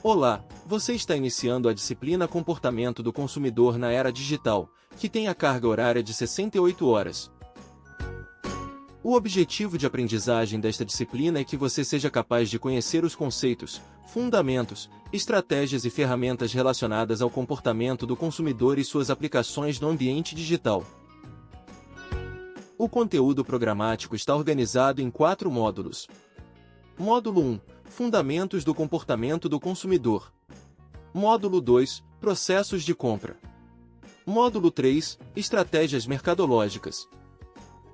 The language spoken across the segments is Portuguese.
Olá, você está iniciando a disciplina Comportamento do Consumidor na Era Digital, que tem a carga horária de 68 horas. O objetivo de aprendizagem desta disciplina é que você seja capaz de conhecer os conceitos, fundamentos, estratégias e ferramentas relacionadas ao comportamento do consumidor e suas aplicações no ambiente digital. O conteúdo programático está organizado em quatro módulos. Módulo 1 Fundamentos do comportamento do consumidor. Módulo 2 Processos de compra. Módulo 3 Estratégias mercadológicas.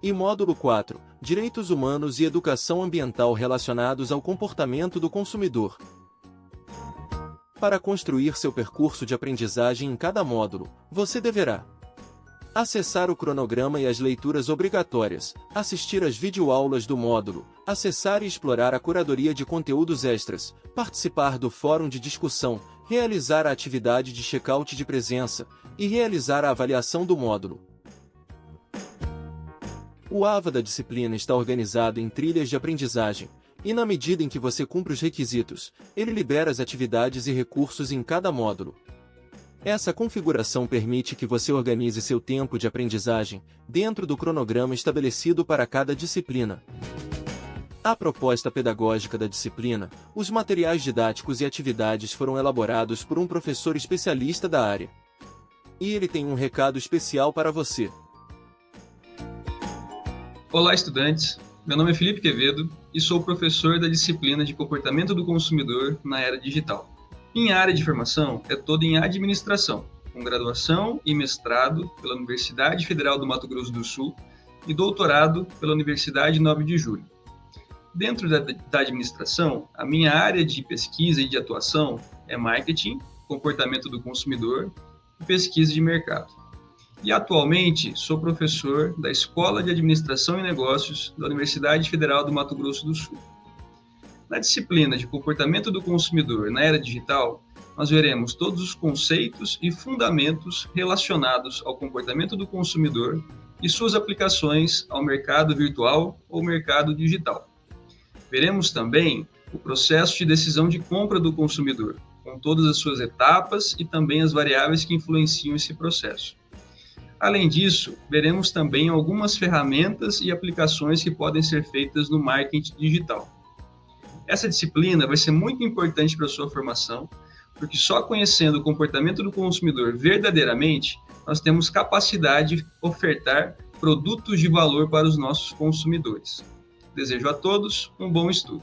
E módulo 4 Direitos humanos e educação ambiental relacionados ao comportamento do consumidor. Para construir seu percurso de aprendizagem em cada módulo, você deverá Acessar o cronograma e as leituras obrigatórias, assistir às videoaulas do módulo, acessar e explorar a curadoria de conteúdos extras, participar do fórum de discussão, realizar a atividade de check-out de presença e realizar a avaliação do módulo. O AVA da disciplina está organizado em trilhas de aprendizagem, e na medida em que você cumpre os requisitos, ele libera as atividades e recursos em cada módulo. Essa configuração permite que você organize seu tempo de aprendizagem dentro do cronograma estabelecido para cada disciplina. A proposta pedagógica da disciplina, os materiais didáticos e atividades foram elaborados por um professor especialista da área. E ele tem um recado especial para você. Olá, estudantes! Meu nome é Felipe Quevedo e sou professor da disciplina de Comportamento do Consumidor na Era Digital. Minha área de formação é toda em administração, com graduação e mestrado pela Universidade Federal do Mato Grosso do Sul e doutorado pela Universidade 9 de Julho. Dentro da, da administração, a minha área de pesquisa e de atuação é marketing, comportamento do consumidor e pesquisa de mercado. E atualmente sou professor da Escola de Administração e Negócios da Universidade Federal do Mato Grosso do Sul. Na disciplina de comportamento do consumidor na era digital, nós veremos todos os conceitos e fundamentos relacionados ao comportamento do consumidor e suas aplicações ao mercado virtual ou mercado digital. Veremos também o processo de decisão de compra do consumidor, com todas as suas etapas e também as variáveis que influenciam esse processo. Além disso, veremos também algumas ferramentas e aplicações que podem ser feitas no marketing digital. Essa disciplina vai ser muito importante para a sua formação, porque só conhecendo o comportamento do consumidor verdadeiramente, nós temos capacidade de ofertar produtos de valor para os nossos consumidores. Desejo a todos um bom estudo.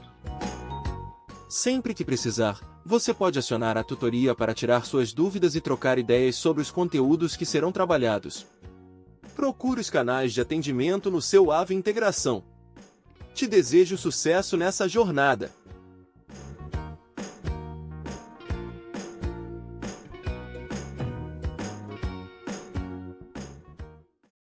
Sempre que precisar, você pode acionar a tutoria para tirar suas dúvidas e trocar ideias sobre os conteúdos que serão trabalhados. Procure os canais de atendimento no seu AVE Integração. Te desejo sucesso nessa jornada.